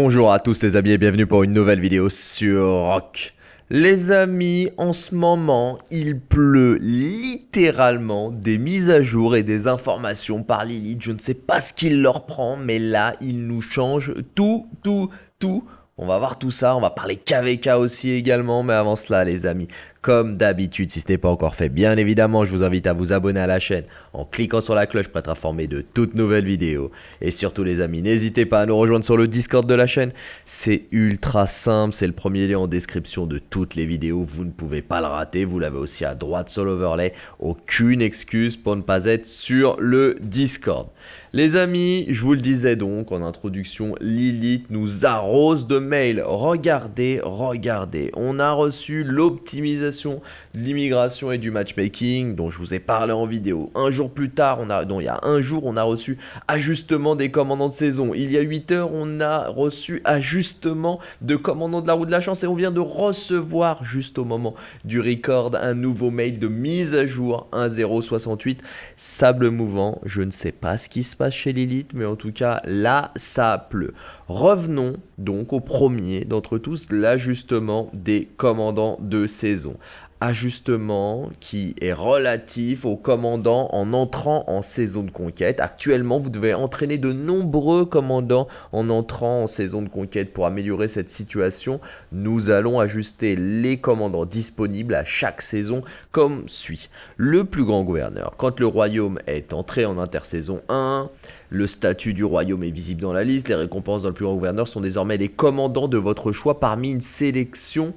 Bonjour à tous les amis et bienvenue pour une nouvelle vidéo sur Rock. Les amis, en ce moment, il pleut littéralement des mises à jour et des informations par Lilith. Je ne sais pas ce qu'il leur prend, mais là, il nous change tout, tout, tout. On va voir tout ça, on va parler KVK aussi également, mais avant cela les amis, comme d'habitude, si ce n'est pas encore fait, bien évidemment, je vous invite à vous abonner à la chaîne en cliquant sur la cloche pour être informé de toutes nouvelles vidéos. Et surtout les amis, n'hésitez pas à nous rejoindre sur le Discord de la chaîne. C'est ultra simple, c'est le premier lien en description de toutes les vidéos. Vous ne pouvez pas le rater, vous l'avez aussi à droite sur l'overlay. Aucune excuse pour ne pas être sur le Discord. Les amis, je vous le disais donc en introduction, Lilith nous arrose de mails. Regardez, regardez, on a reçu l'optimisation de l'immigration et du matchmaking dont je vous ai parlé en vidéo. Un jour plus tard, on a, il y a un jour, on a reçu ajustement des commandants de saison. Il y a 8 heures, on a reçu ajustement de commandants de la roue de la chance et on vient de recevoir juste au moment du record un nouveau mail de mise à jour 1068 sable mouvant. Je ne sais pas ce qui se passe chez Lilith, mais en tout cas là, ça pleut. Revenons donc au premier d'entre tous, l'ajustement des commandants de saison ajustement qui est relatif au commandant en entrant en saison de conquête. Actuellement, vous devez entraîner de nombreux commandants en entrant en saison de conquête pour améliorer cette situation. Nous allons ajuster les commandants disponibles à chaque saison comme suit. Le plus grand gouverneur, quand le royaume est entré en intersaison 1, le statut du royaume est visible dans la liste, les récompenses dans le plus grand gouverneur sont désormais les commandants de votre choix parmi une sélection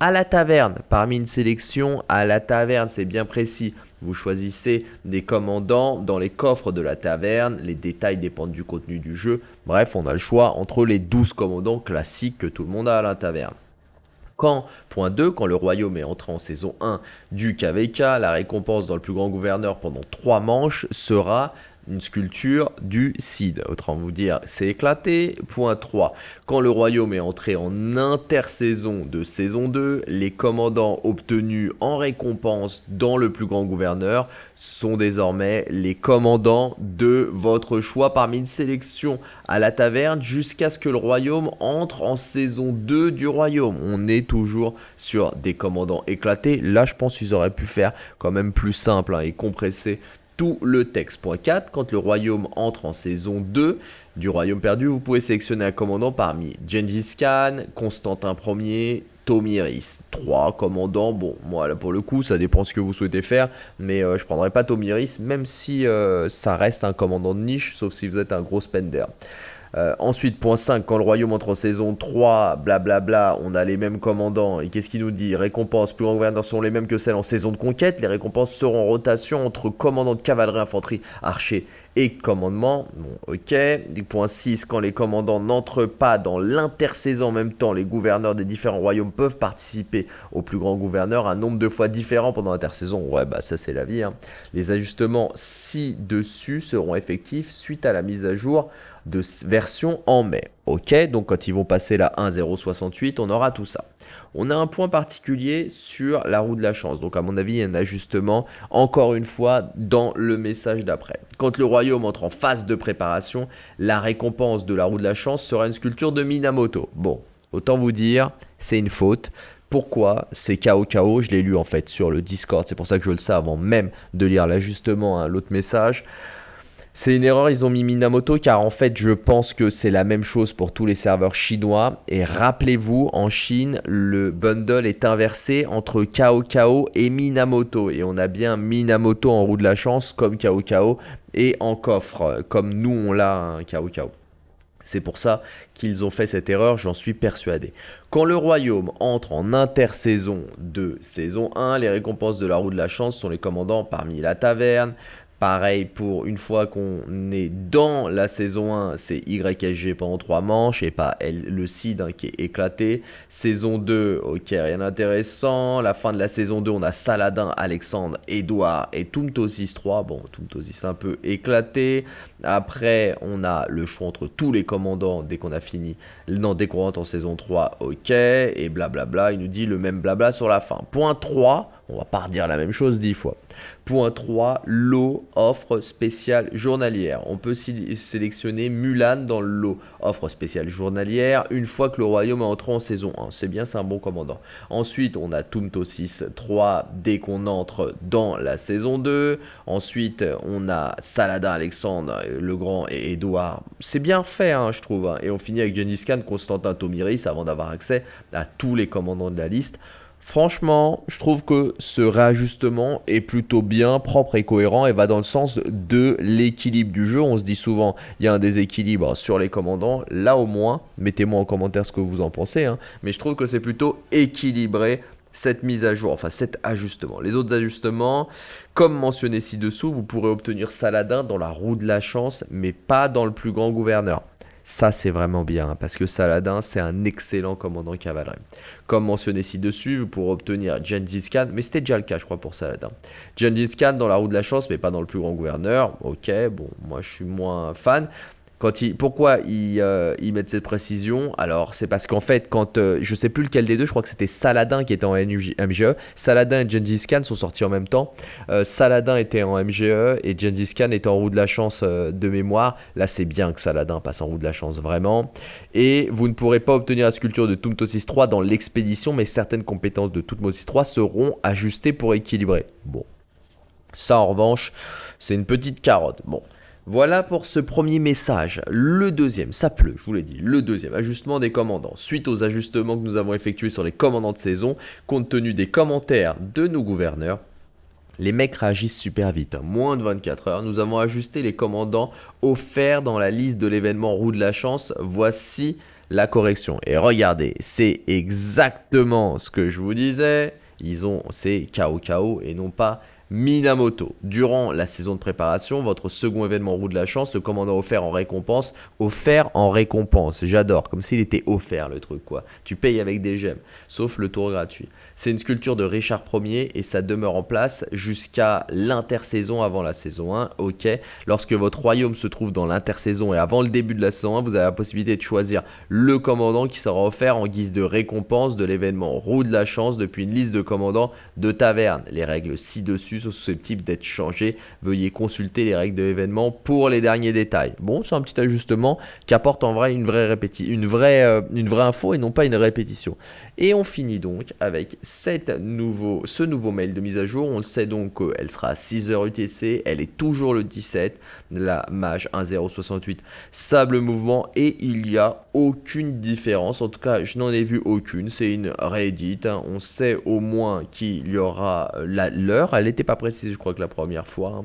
à la taverne. Parmi une sélection à la taverne, c'est bien précis. Vous choisissez des commandants dans les coffres de la taverne. Les détails dépendent du contenu du jeu. Bref, on a le choix entre les 12 commandants classiques que tout le monde a à la taverne. Quand, point 2, quand le royaume est entré en saison 1 du KVK, la récompense dans le plus grand gouverneur pendant 3 manches sera une sculpture du Cid. Autrement vous dire, c'est éclaté. Point 3. Quand le royaume est entré en intersaison de saison 2, les commandants obtenus en récompense dans le plus grand gouverneur sont désormais les commandants de votre choix parmi une sélection à la taverne jusqu'à ce que le royaume entre en saison 2 du royaume. On est toujours sur des commandants éclatés. Là, je pense qu'ils auraient pu faire quand même plus simple hein, et compresser tout le texte. Point 4, quand le royaume entre en saison 2 du royaume perdu, vous pouvez sélectionner un commandant parmi Gengis Khan, Constantin Ier, Tomiris. 3 commandants, bon, moi là pour le coup, ça dépend ce que vous souhaitez faire, mais euh, je prendrai pas Tomiris, même si euh, ça reste un commandant de niche, sauf si vous êtes un gros spender. Euh, ensuite, point 5, quand le royaume entre en saison 3, blablabla, on a les mêmes commandants. Et qu'est-ce qu'il nous dit? Récompenses plus grand gouverneur sont les mêmes que celles en saison de conquête. Les récompenses seront en rotation entre commandants de cavalerie, infanterie, archers et commandement. Bon, ok. Point 6, quand les commandants n'entrent pas dans l'intersaison en même temps, les gouverneurs des différents royaumes peuvent participer au plus grand gouverneur un nombre de fois différent pendant l'intersaison. Ouais, bah ça c'est la vie. Hein. Les ajustements ci-dessus seront effectifs suite à la mise à jour de version en mai. Ok, donc quand ils vont passer la 1.068, on aura tout ça. On a un point particulier sur la roue de la chance. Donc à mon avis, il y a un ajustement, encore une fois, dans le message d'après. Quand le royaume entre en phase de préparation, la récompense de la roue de la chance sera une sculpture de Minamoto. Bon, autant vous dire, c'est une faute. Pourquoi? C'est KO KO, je l'ai lu en fait sur le Discord, c'est pour ça que je le sais avant même de lire l'ajustement à l'autre message. C'est une erreur, ils ont mis Minamoto car en fait je pense que c'est la même chose pour tous les serveurs chinois. Et rappelez-vous, en Chine, le bundle est inversé entre Kao et Minamoto. Et on a bien Minamoto en roue de la chance comme Kao et en coffre, comme nous on l'a un Kao C'est pour ça qu'ils ont fait cette erreur, j'en suis persuadé. Quand le royaume entre en intersaison de saison 1, les récompenses de la roue de la chance sont les commandants parmi la taverne, Pareil pour une fois qu'on est dans la saison 1, c'est YSG pendant 3 manches et pas le seed hein, qui est éclaté. Saison 2, ok, rien d'intéressant. La fin de la saison 2, on a Saladin, Alexandre, Edouard et Tumtosis 3. Bon, Tumtosis un peu éclaté. Après, on a le choix entre tous les commandants dès qu'on a fini. Non, dès qu'on rentre en saison 3, ok. Et blablabla, il nous dit le même blabla sur la fin. Point 3 On va pas redire la même chose dix fois. Point 3, lot offre spéciale journalière. On peut sélectionner Mulan dans le lot offre spéciale journalière une fois que le royaume est entré en saison 1. C'est bien, c'est un bon commandant. Ensuite, on a Tumto 6 3 dès qu'on entre dans la saison 2. Ensuite, on a Saladin Alexandre le Grand et Edouard. C'est bien fait, hein, je trouve. Hein. Et on finit avec Gengis Khan, Constantin Tomiris avant d'avoir accès à tous les commandants de la liste. Franchement, je trouve que ce réajustement est plutôt bien, propre et cohérent et va dans le sens de l'équilibre du jeu. On se dit souvent, il y a un déséquilibre sur les commandants. Là au moins, mettez-moi en commentaire ce que vous en pensez. Hein. mais je trouve que c'est plutôt équilibré cette mise à jour, enfin cet ajustement. Les autres ajustements, comme mentionné ci-dessous, vous pourrez obtenir Saladin dans la roue de la chance, mais pas dans le plus grand gouverneur. Ça, c'est vraiment bien, hein, parce que Saladin, c'est un excellent commandant cavalerie. Comme mentionné ci-dessus, pour obtenir Gengis Khan, mais c'était déjà le cas, je crois, pour Saladin. Gengis Khan dans la roue de la chance, mais pas dans le plus grand gouverneur. Ok, bon, moi, je suis moins fan pourquoi euh, ils, mettent cette précision? Alors, c'est parce qu'en fait, quand euh, je sais plus lequel des deux, je crois que c'était Saladin qui était en MGE. Saladin et Gengis Khan sont sortis en même temps. Euh, Saladin était en MGE et Gengis Khan était en roue de la chance de mémoire. Là, c'est bien que Saladin passe en roue de la chance, vraiment. Et vous ne pourrez pas obtenir la sculpture de Tumtosis 3 dans l'expédition, mais certaines compétences de Tutmosis 3 seront ajustées pour équilibrer. Bon. Ça, en revanche, c'est une petite carotte. Bon. Voilà pour ce premier message. Le deuxième, ça pleut, je vous l'ai dit. Le deuxième, ajustement des commandants. Suite aux ajustements que nous avons effectués sur les commandants de saison, compte tenu des commentaires de nos gouverneurs, les mecs réagissent super vite, moins de 24 heures. Nous avons ajusté les commandants offerts dans la liste de l'événement Roue de la Chance. Voici la correction. Et regardez, c'est exactement ce que je vous disais. Ils ont, c'est KO et non pas Minamoto. Durant la saison de préparation, votre second événement roue de la chance, le commandant offert en récompense, offert en récompense. J'adore, comme s'il était offert le truc quoi. Tu payes avec des gemmes, sauf le tour gratuit. C'est une sculpture de Richard Ier et ça demeure en place jusqu'à l'intersaison avant la saison 1. Ok, lorsque votre royaume se trouve dans l'intersaison et avant le début de la saison 1, vous avez la possibilité de choisir le commandant qui sera offert en guise de récompense de l'événement roue de la chance depuis une liste de commandants de taverne. Les règles ci-dessus sont susceptibles d'être changées. Veuillez consulter les règles de l'événement pour les derniers détails. Bon, c'est un petit ajustement qui apporte en vrai euh, une vraie info et non pas une répétition. Et on finit donc avec nouveau, ce nouveau mail de mise à jour. On le sait donc qu'elle sera à 6h UTC, elle est toujours le 17, la mage 1068 sable mouvement et il n'y a aucune différence. En tout cas, je n'en ai vu aucune. C'est une réédite. Hein. On sait au moins qu'il y aura l'heure. Elle n'était pas précise, je crois que la première fois. Hein.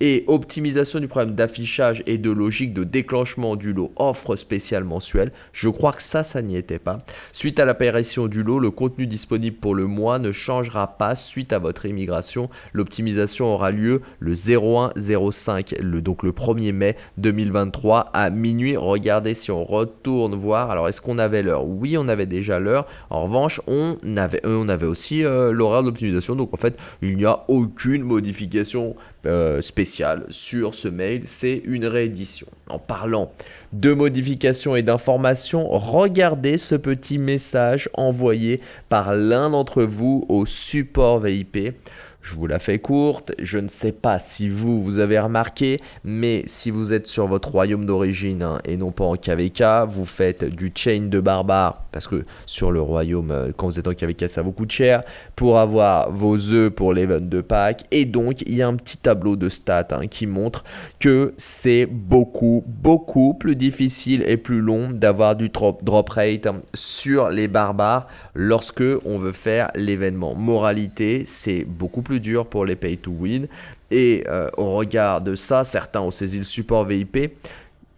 Et optimisation du problème d'affichage et de logique de déclenchement du lot offre spécial mensuel. Je crois que ça, ça n'y était pas. Suite à l'apparition du lot, le contenu disponible pour le mois ne changera pas suite à votre immigration. L'optimisation aura lieu le 0105, le, donc le 1er mai 2023 à minuit. Regardez si on retourne voir. Alors est-ce qu'on avait l'heure? Oui, on avait déjà l'heure. En revanche, on avait, on avait aussi euh, l'horaire d'optimisation. Donc en fait, il n'y a aucune modification euh, spéciale sur ce mail. C'est une réédition. En parlant de modifications et d'informations, regardez ce petit message envoyé par l'un d'entre vous au support VIP. Je vous la fais courte, je ne sais pas si vous, vous avez remarqué, mais si vous êtes sur votre royaume d'origine hein, et non pas en KVK, vous faites du chain de barbare, parce que sur le royaume, euh, quand vous êtes en KVK, ça vous coûte cher, pour avoir vos œufs pour l'event de Pâques, et donc il y a un petit tableau de stats hein, qui montre que c'est beaucoup, beaucoup plus difficile et plus long d'avoir du drop, drop rate hein, sur les barbares lorsque on veut faire l'événement. Moralité, c'est beaucoup plus dur pour les pay to win. Et euh, au regard de ça, certains ont saisi le support VIP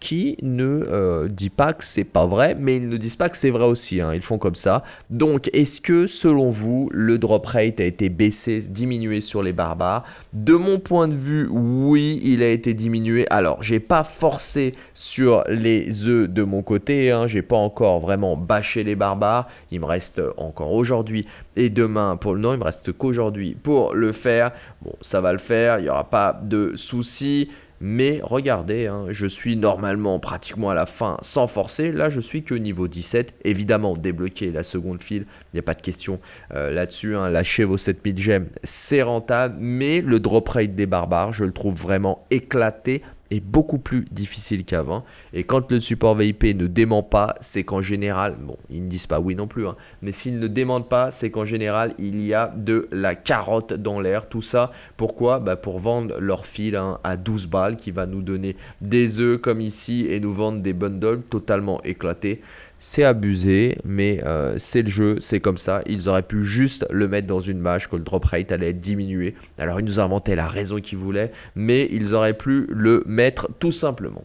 qui ne euh, dit pas que c'est pas vrai, mais ils ne disent pas que c'est vrai aussi, hein. ils font comme ça. Donc, est-ce que, selon vous, le drop rate a été baissé, diminué sur les barbares? De mon point de vue, oui, il a été diminué. Alors, j'ai pas forcé sur les œufs de mon côté, hein. j'ai pas encore vraiment bâché les barbares, il me reste encore aujourd'hui et demain pour le non, il me reste qu'aujourd'hui pour le faire. Bon, ça va le faire, il n'y aura pas de soucis. Mais regardez, hein, je suis normalement pratiquement à la fin sans forcer. Là, je suis que niveau 17. Évidemment, débloquer la seconde file, il n'y a pas de question euh, là-dessus. Hein. Lâchez vos 7000 gemmes, c'est rentable. Mais le drop rate des barbares, je le trouve vraiment éclaté est beaucoup plus difficile qu'avant. Et quand le support VIP ne dément pas, c'est qu'en général, bon, ils ne disent pas oui non plus, hein, mais s'ils ne démentent pas, c'est qu'en général, il y a de la carotte dans l'air. Tout ça, pourquoi? Bah Pour vendre leur fil hein, à 12 balles, qui va nous donner des œufs comme ici et nous vendre des bundles totalement éclatés. C'est abusé, mais euh, c'est le jeu, c'est comme ça. Ils auraient pu juste le mettre dans une mage, que le drop rate allait être diminué. Alors ils nous inventé la raison qu'ils voulaient, mais ils auraient pu le mettre tout simplement.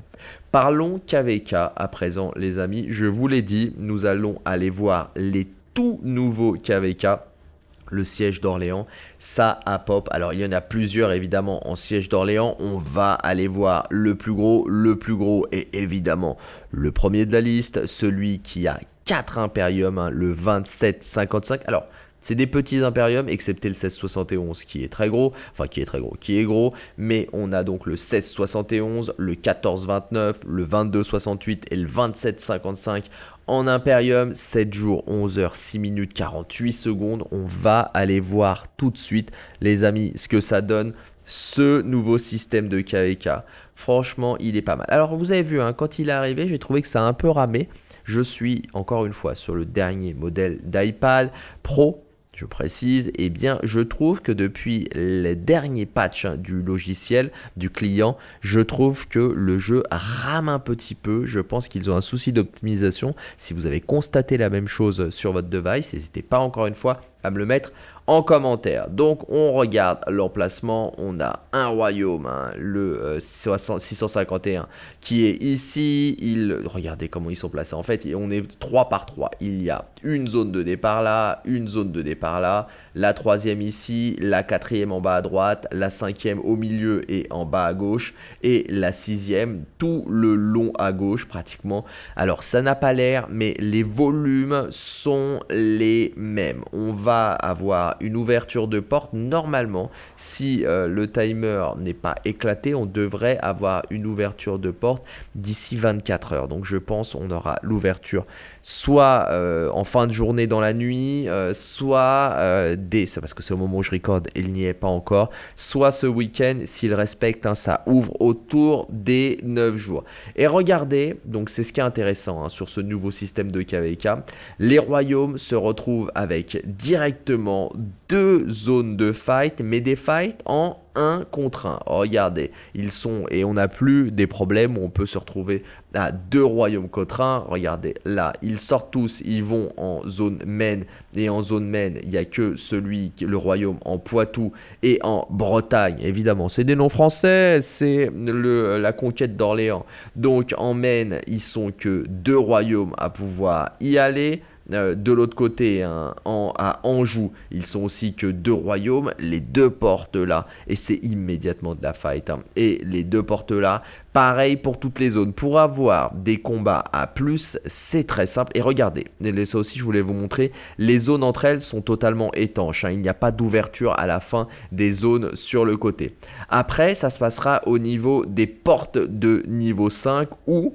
Parlons KVK à présent les amis. Je vous l'ai dit, nous allons aller voir les tout nouveaux KVK le siège d'Orléans, ça a pop. Alors il y en a plusieurs évidemment en siège d'Orléans. On va aller voir le plus gros. Le plus gros est évidemment le premier de la liste, celui qui a 4 Imperium, hein, le 2755. Alors c'est des petits impériums, excepté le 1671 qui est très gros, enfin qui est très gros, qui est gros, mais on a donc le 1671, le 1429, le 2268 et le 2755 en Imperium, 7 jours, 11 heures, 6 minutes, 48 secondes. On va aller voir tout de suite, les amis, ce que ça donne, ce nouveau système de KVK. Franchement, il est pas mal. Alors, vous avez vu, hein, quand il est arrivé, j'ai trouvé que ça a un peu ramé. Je suis, encore une fois, sur le dernier modèle d'iPad Pro je précise, eh bien, je trouve que depuis les derniers patchs hein, du logiciel, du client, je trouve que le jeu rame un petit peu. Je pense qu'ils ont un souci d'optimisation. Si vous avez constaté la même chose sur votre device, n'hésitez pas encore une fois à me le mettre en commentaire. Donc on regarde l'emplacement, on a un royaume, hein, le 651 euh, qui est ici, il, regardez comment ils sont placés, en fait on est 3 par 3, il y a une zone de départ là, une zone de départ là, la troisième ici, la quatrième en bas à droite, la cinquième au milieu et en bas à gauche, et la sixième tout le long à gauche pratiquement. Alors ça n'a pas l'air, mais les volumes sont les mêmes. On va avoir une ouverture de porte. Normalement, si euh, le timer n'est pas éclaté, on devrait avoir une ouverture de porte d'ici 24 heures. Donc je pense on aura l'ouverture soit euh, en fin de journée dans la nuit, euh, soit dès, c'est parce que c'est au moment où je recorde il n'y est pas encore, soit ce week-end s'il respecte, hein, ça ouvre autour des 9 jours. Et regardez, donc c'est ce qui est intéressant hein, sur ce nouveau système de KVK, les royaumes se retrouvent avec directement deux zones de fight, mais des fights en 1 contre 1. regardez, ils sont, et on n'a plus des problèmes où on peut se retrouver à deux royaumes contre 1. Regardez, là, ils sortent tous, ils vont en zone main, et en zone main, il n'y a que celui, le royaume en Poitou et en Bretagne. Évidemment, c'est des noms français, c'est la conquête d'Orléans. Donc en main, ils sont que deux royaumes à pouvoir y aller. Euh, de l'autre côté, hein, à Anjou, ils sont aussi que deux royaumes, les deux portes là, et c'est immédiatement de la fight. Hein. Et les deux portes là, pareil pour toutes les zones. Pour avoir des combats à plus, c'est très simple. Et regardez, ça aussi je voulais vous montrer, les zones entre elles sont totalement étanches. Hein. Il n'y a pas d'ouverture à la fin des zones sur le côté. Après, ça se passera au niveau des portes de niveau 5 ou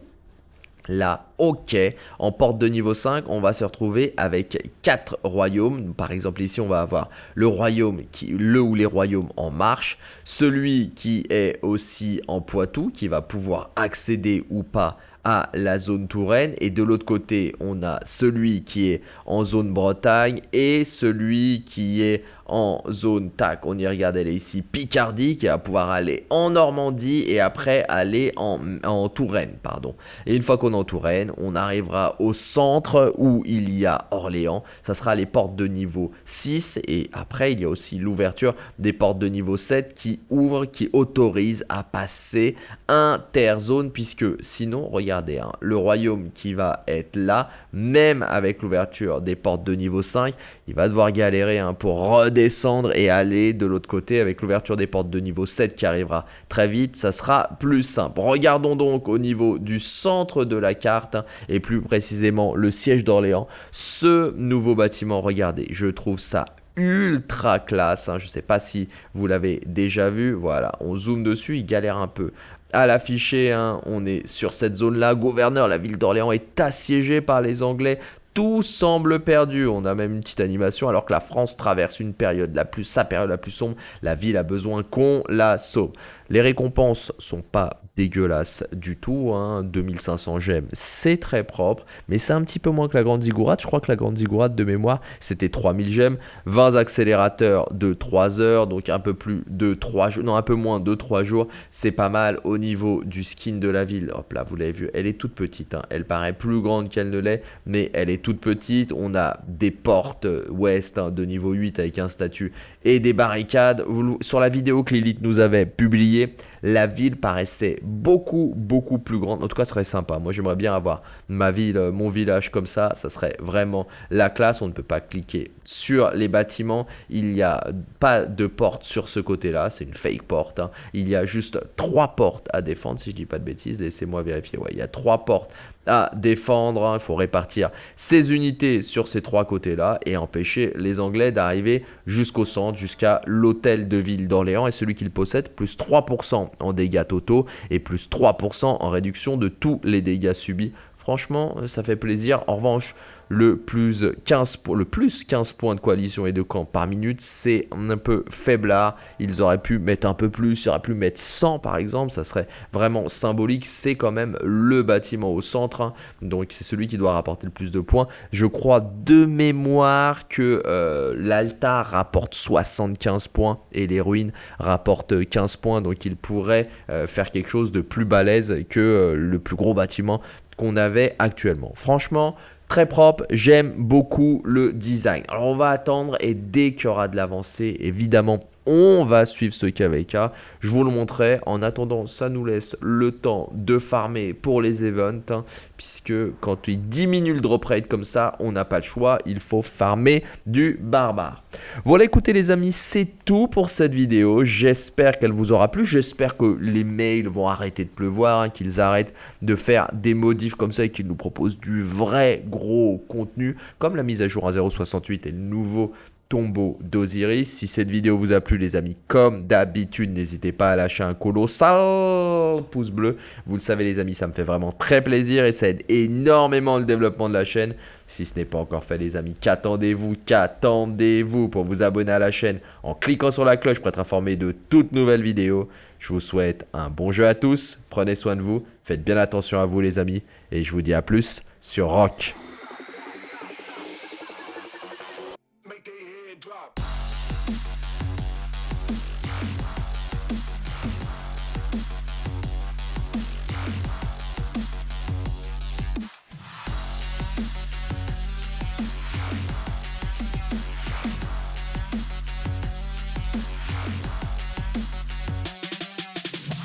Là, ok, en porte de niveau 5, on va se retrouver avec 4 royaumes. Par exemple, ici, on va avoir le royaume, qui, le ou les royaumes en marche. Celui qui est aussi en Poitou, qui va pouvoir accéder ou pas à la zone Touraine. Et de l'autre côté, on a celui qui est en zone Bretagne et celui qui est en zone tac, on y est ici Picardie qui va pouvoir aller en Normandie et après aller en, en Touraine, pardon. Et une fois qu'on est en Touraine, on arrivera au centre où il y a Orléans, ça sera les portes de niveau 6 et après il y a aussi l'ouverture des portes de niveau 7 qui ouvrent, qui autorisent à passer interzone puisque sinon, regardez, hein, le royaume qui va être là, même avec l'ouverture des portes de niveau 5, il va devoir galérer hein, pour descendre et aller de l'autre côté avec l'ouverture des portes de niveau 7 qui arrivera très vite, ça sera plus simple. Regardons donc au niveau du centre de la carte et plus précisément le siège d'Orléans. Ce nouveau bâtiment, regardez, je trouve ça ultra classe. Hein. Je ne sais pas si vous l'avez déjà vu. Voilà, on zoome dessus, il galère un peu à l'afficher, hein. on est sur cette zone-là. Gouverneur, la ville d'Orléans est assiégée par les Anglais tout semble perdu. On a même une petite animation alors que la France traverse une période la plus, sa période la plus sombre. La ville a besoin qu'on la sauve. Les récompenses sont pas dégueulasses du tout. Hein. 2500 gemmes, c'est très propre. Mais c'est un petit peu moins que la grande ziggourate. Je crois que la grande ziggourate de mémoire, c'était 3000 gemmes. 20 accélérateurs de 3 heures. Donc un peu plus de 3 jours. Non, un peu moins de 3 jours. C'est pas mal au niveau du skin de la ville. Hop là, vous l'avez vu. Elle est toute petite. Hein. Elle paraît plus grande qu'elle ne l'est. Mais elle est toute petite. On a des portes ouest hein, de niveau 8 avec un statut et des barricades. Sur la vidéo que l'élite nous avait publiée, la ville paraissait beaucoup, beaucoup plus grande. En tout cas, ce serait sympa. Moi, j'aimerais bien avoir ma ville, euh, mon village comme ça. Ça serait vraiment la classe. On ne peut pas cliquer sur les bâtiments. Il n'y a pas de porte sur ce côté-là. C'est une fake porte. Hein. Il y a juste trois portes à défendre, si je dis pas de bêtises. Laissez-moi vérifier. Il y a trois portes à défendre. Hein. Il faut répartir ses unités sur ces trois côtés-là et empêcher les Anglais d'arriver jusqu'au centre, jusqu'à l'hôtel de ville d'Orléans. Et celui qu'il possède, plus 3% en dégâts totaux et plus 3% en réduction de tous les dégâts subis. Franchement, ça fait plaisir. En revanche, le plus 15, le plus 15 points de coalition et de camp par minute, c'est un peu faiblard. Ils auraient pu mettre un peu plus, ils auraient pu mettre 100 par exemple, ça serait vraiment symbolique. C'est quand même le bâtiment au centre, hein. donc c'est celui qui doit rapporter le plus de points. Je crois de mémoire que euh, l'altar rapporte 75 points et les ruines rapportent 15 points, donc il pourrait euh, faire quelque chose de plus balèze que euh, le plus gros bâtiment qu'on avait actuellement. Franchement, très propre, j'aime beaucoup le design. Alors on va attendre et dès qu'il y aura de l'avancée, évidemment on va suivre ce KVK. Je vous le montrerai. En attendant, ça nous laisse le temps de farmer pour les events. Hein, puisque quand il diminue le drop rate comme ça, on n'a pas le choix. Il faut farmer du barbare. Voilà, écoutez les amis, c'est tout pour cette vidéo. J'espère qu'elle vous aura plu. J'espère que les mails vont arrêter de pleuvoir. Hein, qu'ils arrêtent de faire des modifs comme ça et qu'ils nous proposent du vrai gros contenu. Comme la mise à jour à 0.68 et le nouveau tombeau d'Osiris. Si cette vidéo vous a plu les amis, comme d'habitude, n'hésitez pas à lâcher un colossal pouce bleu. Vous le savez les amis, ça me fait vraiment très plaisir et ça aide énormément le développement de la chaîne. Si ce n'est pas encore fait les amis, qu'attendez-vous Qu'attendez-vous pour vous abonner à la chaîne en cliquant sur la cloche pour être informé de toutes nouvelles vidéos? Je vous souhaite un bon jeu à tous, prenez soin de vous, faites bien attention à vous les amis et je vous dis à plus sur Rock.